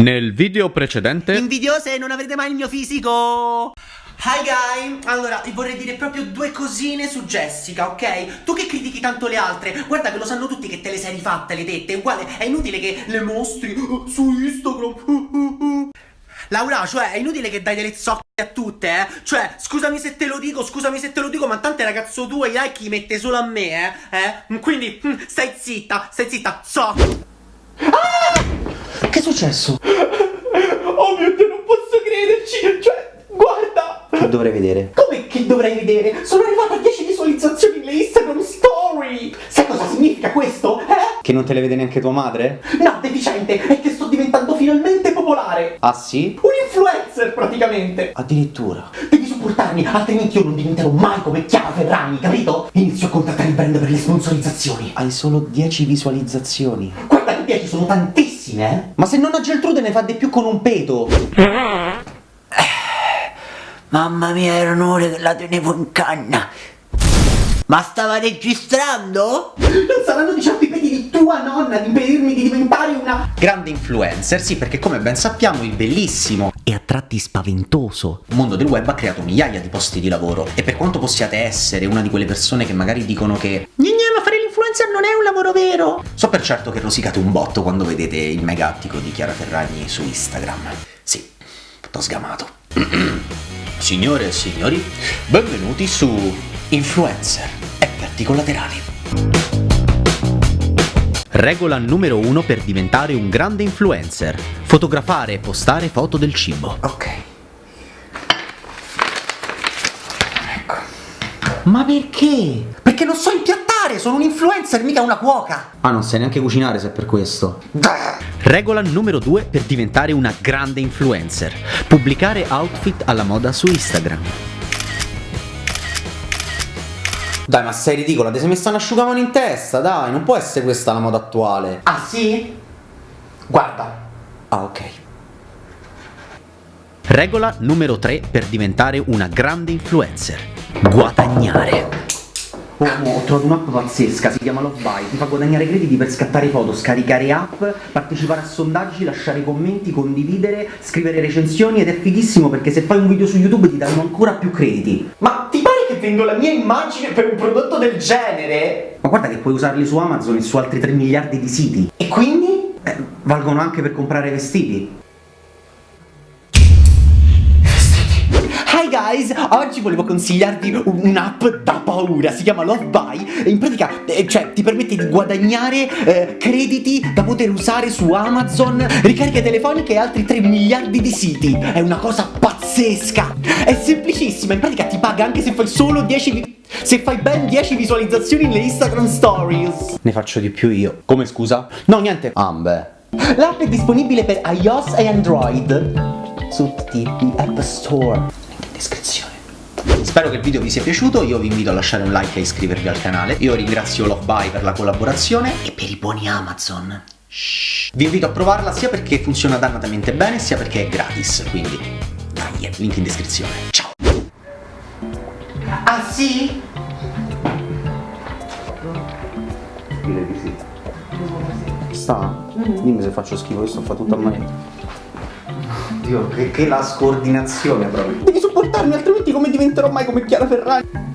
Nel video precedente Invidiose non avrete mai il mio fisico Hi guy, allora ti vorrei dire proprio due cosine su Jessica, ok? Tu che critichi tanto le altre, guarda che lo sanno tutti che te le sei rifatte le tette, uguale, è inutile che le mostri uh, su Instagram. Uh, uh. Laura, cioè, è inutile che dai delle zocche a tutte, eh? Cioè, scusami se te lo dico, scusami se te lo dico, ma tante ragazzo tu e i like li mette solo a me, eh? eh? Quindi, mm, stai zitta, stai zitta, so. Ah! Che è successo? Oh mio Dio, non posso crederci! Cioè, guarda! Che dovrei vedere? Come che dovrei vedere? Sono arrivata a 10 visualizzazioni nelle Instagram Story! Sai cosa significa questo? Eh? Che non te le vede neanche tua madre? No, deficiente! È che sto diventando finalmente popolare! Ah sì? Un influencer, praticamente! Addirittura. Devi supportarmi, altrimenti io non diventerò mai come Chiara Ferragni, capito? Inizio a contattare il brand per le sponsorizzazioni. Hai solo 10 visualizzazioni. Guarda che 10 sono tantissime, eh? Ma se nonna Geltrude ne fa di più con un peto. Mamma mia, era un ore che la tenevo in canna. Ma stava registrando? Non saranno diciamo i peti di tua nonna di impedirmi di diventare una... Grande influencer, sì, perché come ben sappiamo il bellissimo e a tratti spaventoso mondo del web ha creato migliaia di posti di lavoro. E per quanto possiate essere una di quelle persone che magari dicono che L'influencer non è un lavoro vero. So per certo che rosicate un botto quando vedete il mega attico di Chiara Ferragni su Instagram. Sì, t'ho sgamato. Signore e signori, benvenuti su Influencer Effetti collaterali. Regola numero 1 per diventare un grande influencer. Fotografare e postare foto del cibo. Ok. Ma perché? Perché non so impiattare, sono un influencer, mica una cuoca. Ah, non sai neanche cucinare se è per questo. Regola numero 2 per diventare una grande influencer. Pubblicare outfit alla moda su Instagram. Dai, ma sei ridicola, ti sei messa un asciugamano in testa, dai, non può essere questa la moda attuale. Ah sì? Guarda. Ah, ok. Regola numero 3 per diventare una grande influencer. Guadagnare. Oh, ho trovato un'app pazzesca, si chiama Love Buy, ti fa guadagnare crediti per scattare foto, scaricare app, partecipare a sondaggi, lasciare commenti, condividere, scrivere recensioni ed è fighissimo perché se fai un video su YouTube ti danno ancora più crediti. Ma ti pare che vendo la mia immagine per un prodotto del genere? Ma guarda che puoi usarli su Amazon e su altri 3 miliardi di siti. E quindi? Eh, valgono anche per comprare vestiti. Hi guys, oggi volevo consigliarvi un'app da paura, si chiama Love Buy e in pratica, eh, cioè, ti permette di guadagnare eh, crediti da poter usare su Amazon, ricariche telefoniche e altri 3 miliardi di siti. È una cosa pazzesca, è semplicissima, in pratica ti paga anche se fai solo 10 vi- se fai ben 10 visualizzazioni nelle Instagram Stories. Ne faccio di più io. Come scusa? No, niente. Ah, beh. L'app è disponibile per iOS e Android su tutti gli App Store. Descrizione. Spero che il video vi sia piaciuto, io vi invito a lasciare un like e iscrivervi al canale. Io ringrazio Love Buy per la collaborazione e per i buoni Amazon. Shh. Vi invito a provarla sia perché funziona dannatamente bene, sia perché è gratis, quindi dai, link in descrizione. Ciao! Ah sì? Direi di sì. Sta? Dimmi se faccio schifo, io sto fa tutto a manetta. Dio, che, che la scordinazione proprio. Diventerò mai come Chiara Ferragni?